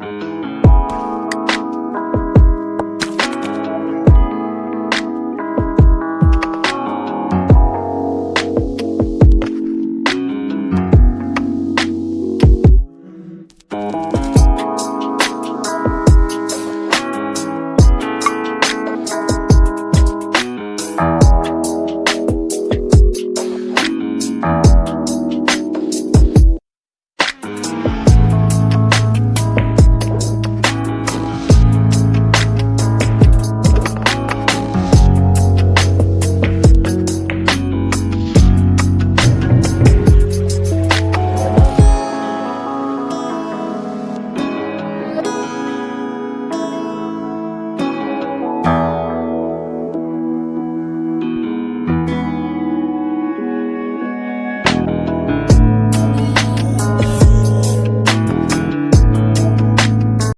Bye.